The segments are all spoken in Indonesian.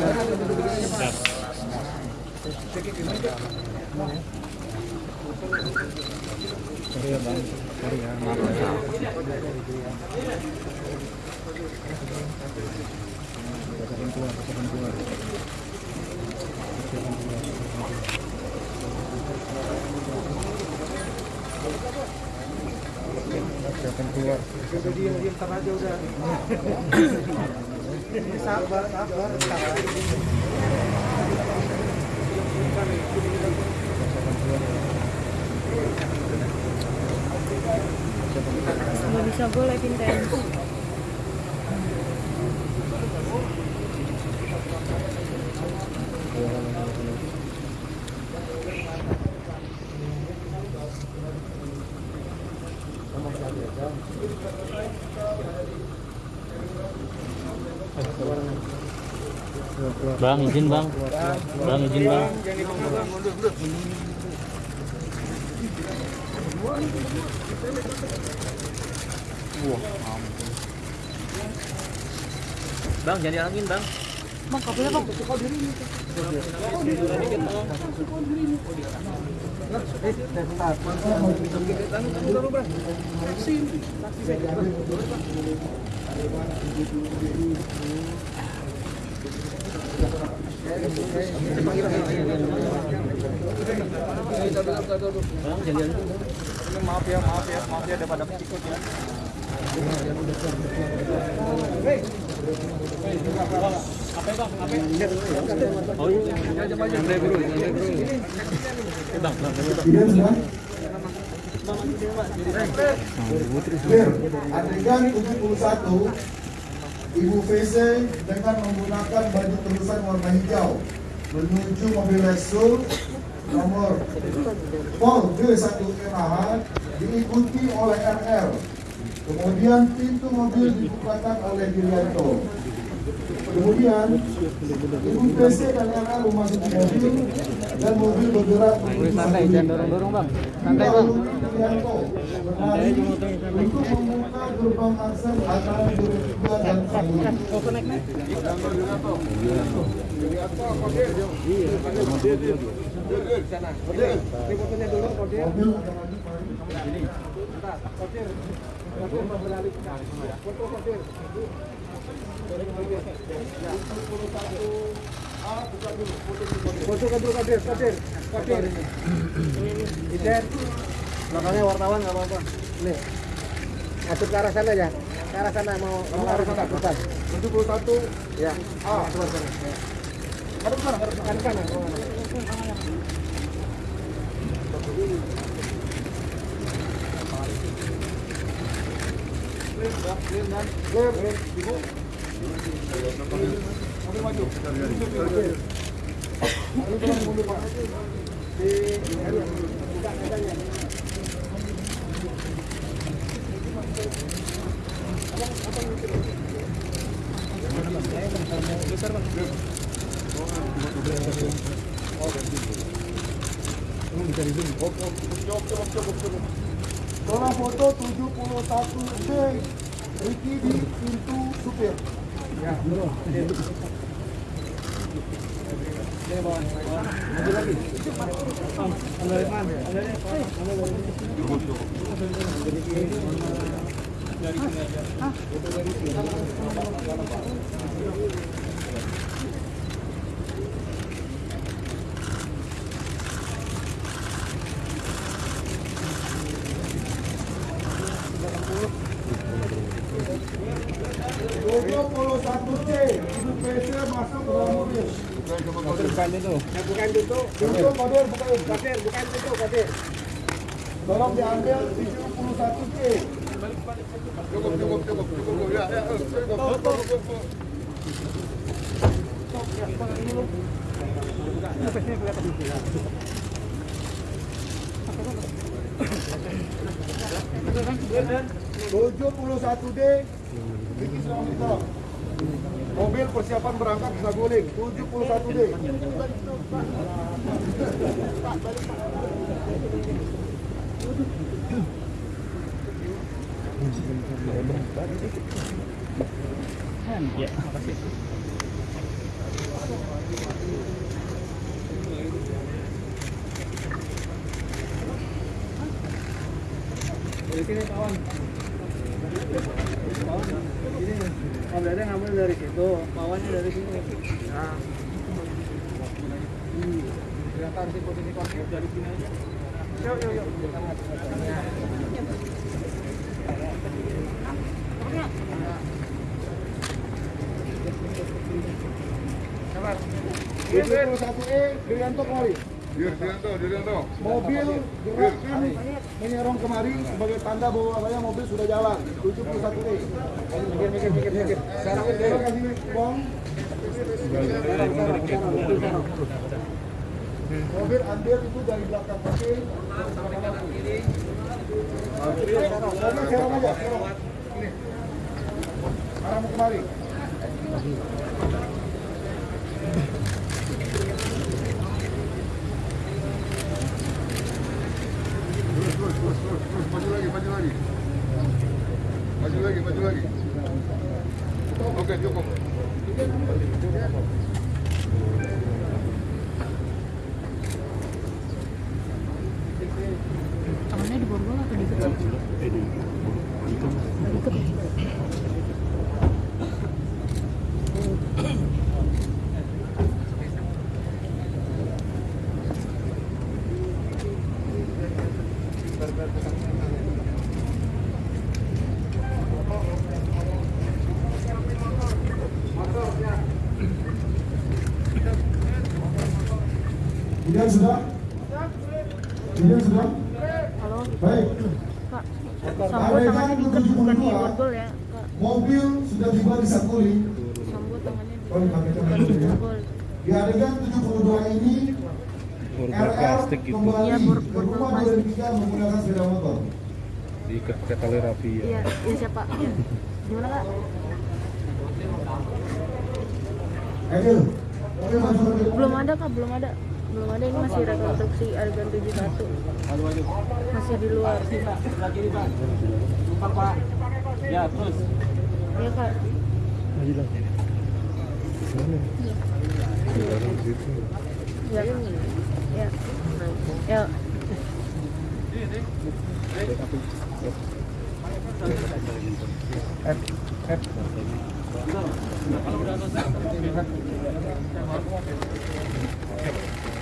Sorry ya bang, sorry ya, maaf ya. Silakan keluar, silakan keluar. Keluar, keluar. Silakan keluar. Aja udah. Sabar sabar sabar. Nggak bisa gue keluar. Bang izin bang, bang izin bang. Bang jangan dialangin bang. Bang, kabelnya bang. Bang jangan dialangin. Maaf ya maaf ya maaf ya daripada ikut ya. Oh iya, santai bro, santai bro. Bang, bang, bang. Tidak semua? Clear. Adegan 71 Ibu VC dengan menggunakan baju terusan warna hijau menuju mobil Lexus nomor Pol D1 MH diikuti oleh RR. Kemudian pintu mobil dibukakan oleh Girianto. Kemudian Ibu PC dan RR memasuki mobil dan mobil bergerak menuju Santai, jangan dorong-dorong bang. Santai bang. Untuk gerbang akses antara Duren 3 dan Sambung. Ini fotonya dulu kodir. Mobil akan maju Pak. Kodir. Kodir beralih ke kanan. Foto wartawan nggak apa-apa. Nih. Masuk ke arah sana ya. Ke arah sana mau mau arah sana depan. 71 Ya. Ah, depan sana. Ada ke sana, ada ke kanan kanan. Oh, kanan. Clear. Ibu. Mobil maju. Tolong mundur, Pak. Di. Buka kacanya. Tolong foto 71 D Ricky di pintu supir. Ya, mobil. Bukan itu. Ya, bukan itu. Pintu kodir, bukan kodir, bukan pintu kodir. Tolong diambil 71 C. Tujuh puluh satu D, Mobil persiapan berangkat bisa guling. 71 D. Ya. Dari sini ini. Ngambil dari situ, dari sini. Sih konsep dari sini aja. Yuk, yuk, yuk. Satu E, Dirianto kemari. Dirianto, Dirianto. Mobil gerakkan menyerong kemari sebagai tanda bahwa saya mobil sudah jalan. 71 E. Mikir, mikir, mikir, mikir. Sekarang kita kasih uang. Mobil ambil itu dari belakang kaki. Mobil kemari. Terus, terus, terus. Oke, cukup. Di borgol atau di kecil? Di sudah? Halo, Baik. Kak. Sambo tangannya di bukan di borgol ya, Kak. Mobil sudah tiba di Sakuli. Sambo tangannya di Oh, di dulu ya. borgol. Di adegan 72 ini, RR kembali Iya, bor- ke borgol rumah menggunakan sepeda motor. Diikat pakai tali rapi ya. Iya, iya siapa? Gimana Kak? Depan. Belum ada Kak, belum ada. Belum ada ini masih rekonstruksi adegan 71. Masih di luar. Ya, terus. Iya Kak. Maju lah.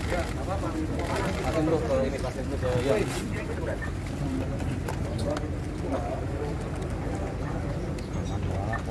Mana? Di dalam situ. Ya. Ya. Ya.